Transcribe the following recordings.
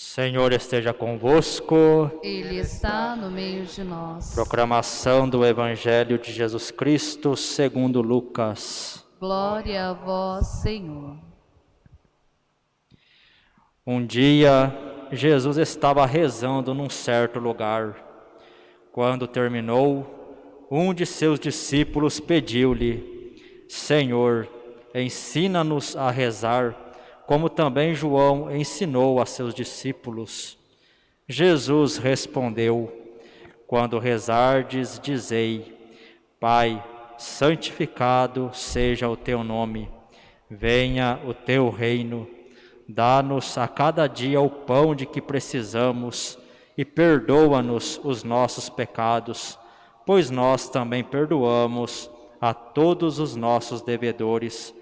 Senhor esteja convosco. Ele está no meio de nós. Proclamação do Evangelho de Jesus Cristo, segundo Lucas. Glória a vós, Senhor. Um dia, Jesus estava rezando num certo lugar. Quando terminou, um de seus discípulos pediu-lhe: Senhor, ensina-nos a rezar como também João ensinou a seus discípulos. Jesus respondeu: Quando rezardes, dizei: Pai, santificado seja o teu nome, venha o teu reino, dá-nos a cada dia o pão de que precisamos e perdoa-nos os nossos pecados, pois nós também perdoamos a todos os nossos devedores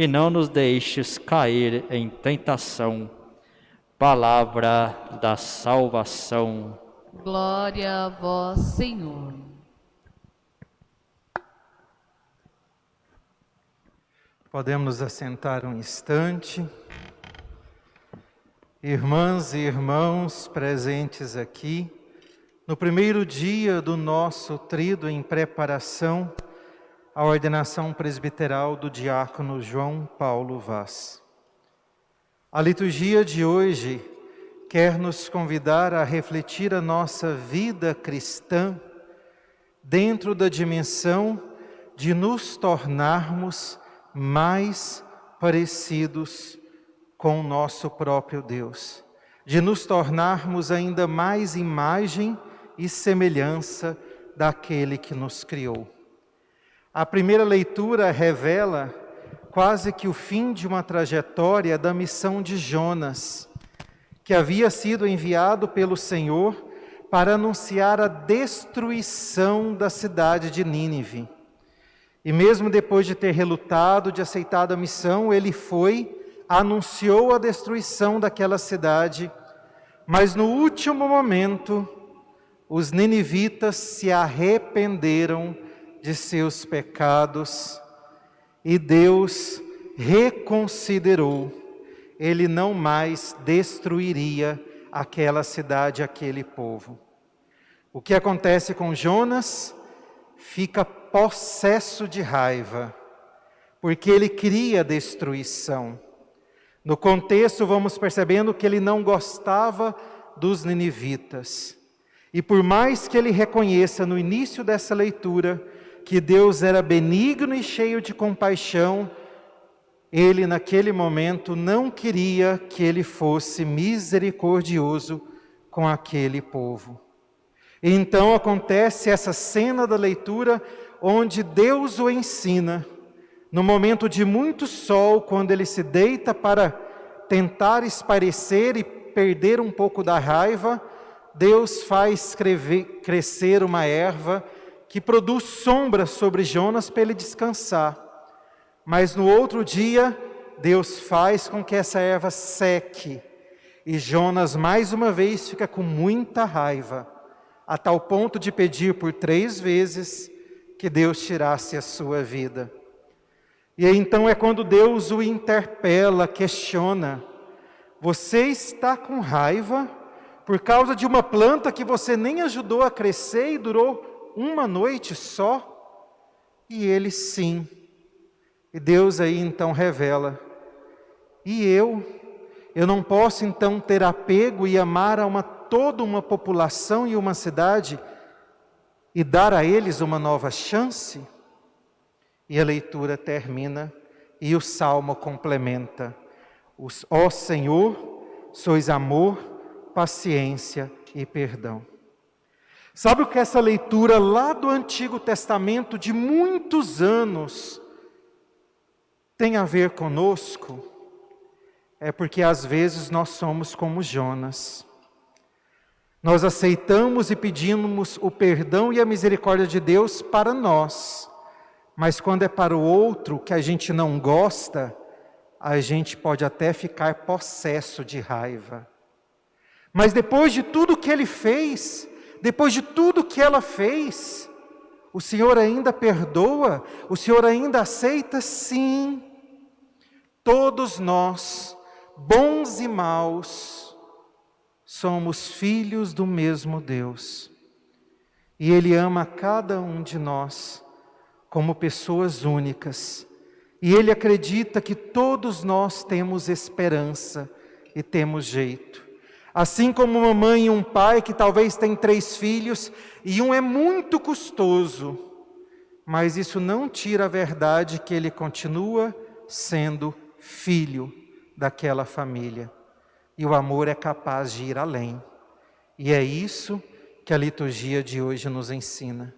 e não nos deixes cair em tentação. Palavra da salvação. Glória a vós, Senhor. Podemos nos assentar um instante. Irmãs e irmãos presentes aqui, no primeiro dia do nosso trido em preparação a ordenação presbiteral do diácono João Paulo Vaz. A liturgia de hoje quer nos convidar a refletir a nossa vida cristã dentro da dimensão de nos tornarmos mais parecidos com o nosso próprio Deus, de nos tornarmos ainda mais imagem e semelhança daquele que nos criou. A primeira leitura revela quase que o fim de uma trajetória da missão de Jonas, que havia sido enviado pelo Senhor para anunciar a destruição da cidade de Nínive. E mesmo depois de ter relutado, de aceitado a missão, ele foi, anunciou a destruição daquela cidade, mas no último momento, os ninivitas se arrependeram de seus pecados e Deus reconsiderou. Ele não mais destruiria aquela cidade, aquele povo. O que acontece com Jonas? Fica possesso de raiva, porque ele cria destruição. No contexto, vamos percebendo que ele não gostava dos ninivitas. E por mais que ele reconheça no início dessa leitura que Deus era benigno e cheio de compaixão, ele naquele momento não queria que ele fosse misericordioso com aquele povo. Então acontece essa cena da leitura onde Deus o ensina, no momento de muito sol, quando ele se deita para tentar esparecer e perder um pouco da raiva, Deus faz crescer uma erva que produz sombra sobre Jonas para ele descansar. Mas no outro dia, Deus faz com que essa erva seque. E Jonas, mais uma vez, fica com muita raiva, a tal ponto de pedir por três vezes que Deus tirasse a sua vida. E então é quando Deus o interpela, questiona: Você está com raiva por causa de uma planta que você nem ajudou a crescer e durou uma noite só? E ele sim. E Deus aí então revela: E eu? Eu não posso então ter apego e amar a uma toda uma população e uma cidade e dar a eles uma nova chance? E a leitura termina e o salmo complementa: Ó Senhor, sois amor, paciência e perdão. Sabe o que essa leitura lá do Antigo Testamento, de muitos anos, tem a ver conosco, é porque às vezes nós somos como Jonas. Nós aceitamos e pedimos o perdão e a misericórdia de Deus para nós, mas quando é para o outro que a gente não gosta, a gente pode até ficar possesso de raiva. Mas depois de tudo que ele fez, depois de tudo que ela fez, o Senhor ainda perdoa? O Senhor ainda aceita? Sim. Todos nós, bons e maus, somos filhos do mesmo Deus. E Ele ama cada um de nós como pessoas únicas. E Ele acredita que todos nós temos esperança e temos jeito. Assim como uma mãe e um pai que talvez têm três filhos e um é muito custoso, mas isso não tira a verdade que ele continua sendo filho daquela família. E o amor é capaz de ir além. E é isso que a liturgia de hoje nos ensina.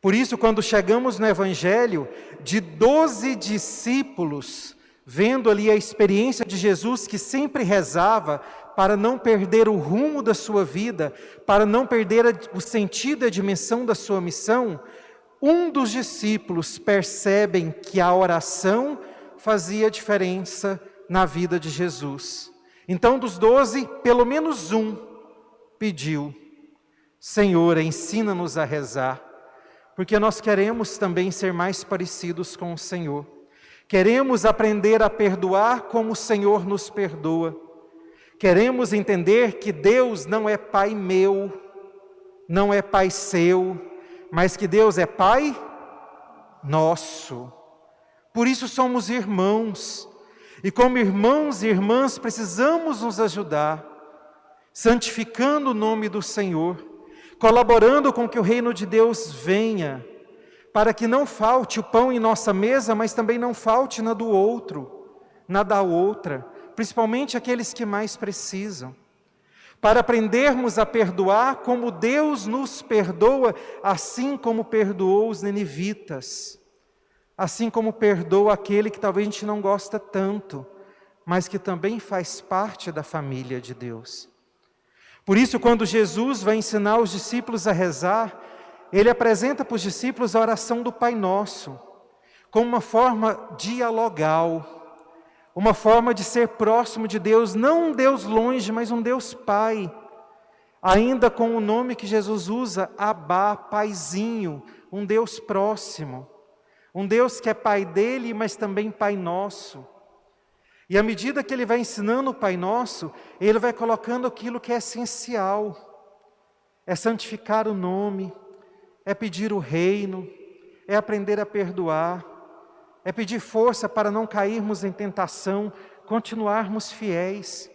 Por isso, quando chegamos no Evangelho, de doze discípulos, vendo ali a experiência de Jesus que sempre rezava para não perder o rumo da sua vida, para não perder o sentido e a dimensão da sua missão, um dos discípulos percebem que a oração fazia diferença na vida de Jesus. Então, dos doze, pelo menos um pediu: Senhor, ensina-nos a rezar, porque nós queremos também ser mais parecidos com o Senhor. Queremos aprender a perdoar como o Senhor nos perdoa. Queremos entender que Deus não é Pai meu, não é Pai seu, mas que Deus é Pai nosso. Por isso somos irmãos. E como irmãos e irmãs precisamos nos ajudar, santificando o nome do Senhor, colaborando com que o reino de Deus venha, para que não falte o pão em nossa mesa, mas também não falte na do outro, na da outra, principalmente aqueles que mais precisam. Para aprendermos a perdoar como Deus nos perdoa, assim como perdoou os nenivitas assim como perdoa aquele que talvez a gente não gosta tanto, mas que também faz parte da família de Deus. Por isso, quando Jesus vai ensinar os discípulos a rezar, ele apresenta para os discípulos a oração do Pai Nosso, como uma forma dialogal, uma forma de ser próximo de Deus, não um Deus longe, mas um Deus Pai, ainda com o nome que Jesus usa, Abá, Paizinho, um Deus próximo. Um Deus que é Pai dele, mas também Pai nosso. E à medida que ele vai ensinando o Pai Nosso, ele vai colocando aquilo que é essencial. É santificar o nome, é pedir o reino, é aprender a perdoar, é pedir força para não cairmos em tentação, continuarmos fiéis.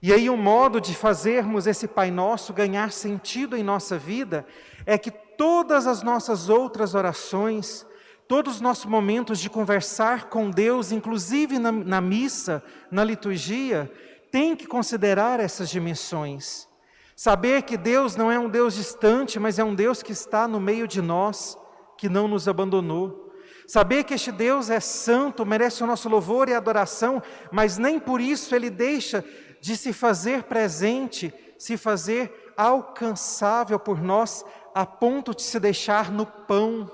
E aí, um modo de fazermos esse Pai Nosso ganhar sentido em nossa vida é que todas as nossas outras orações, todos os nossos momentos de conversar com Deus, inclusive na, na missa, na liturgia, tem que considerar essas dimensões. Saber que Deus não é um Deus distante, mas é um Deus que está no meio de nós, que não nos abandonou. Saber que este Deus é santo, merece o nosso louvor e adoração, mas nem por isso ele deixa de se fazer presente, se fazer alcançável por nós, a ponto de se deixar no pão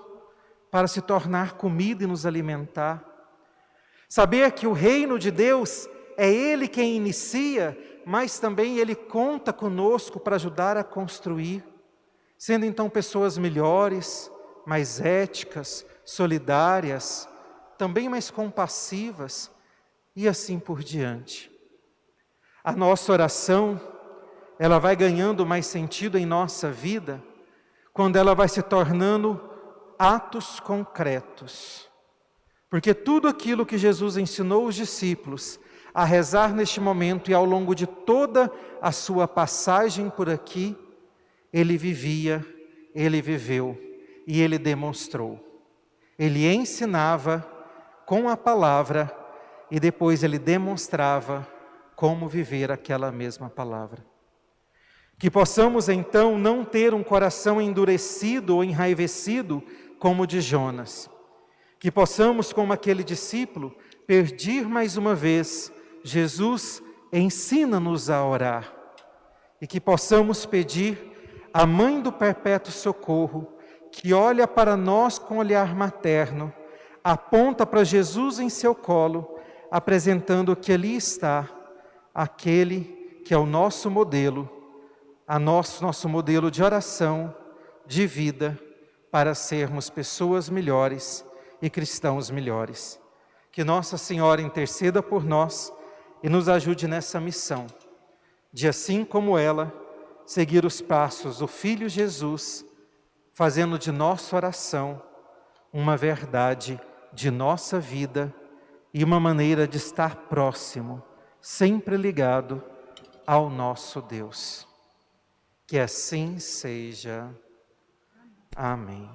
para se tornar comida e nos alimentar. Saber que o reino de Deus é Ele quem inicia, mas também Ele conta conosco para ajudar a construir, sendo então pessoas melhores, mais éticas, solidárias, também mais compassivas e assim por diante. A nossa oração, ela vai ganhando mais sentido em nossa vida quando ela vai se tornando atos concretos. Porque tudo aquilo que Jesus ensinou os discípulos a rezar neste momento e ao longo de toda a sua passagem por aqui, ele vivia, ele viveu e ele demonstrou. Ele ensinava com a palavra e depois ele demonstrava como viver aquela mesma palavra. Que possamos então não ter um coração endurecido ou enraivecido como o de Jonas. Que possamos, como aquele discípulo, pedir mais uma vez, Jesus, ensina-nos a orar. E que possamos pedir à Mãe do Perpétuo Socorro, que olha para nós com olhar materno, aponta para Jesus em seu colo, apresentando que ali está, aquele que é o nosso modelo, a nosso, nosso modelo de oração, de vida, para sermos pessoas melhores e cristãos melhores. Que Nossa Senhora interceda por nós e nos ajude nessa missão, de assim como ela, seguir os passos do Filho Jesus, fazendo de nossa oração uma verdade de nossa vida e uma maneira de estar próximo, sempre ligado ao nosso Deus. Que assim seja. Amém.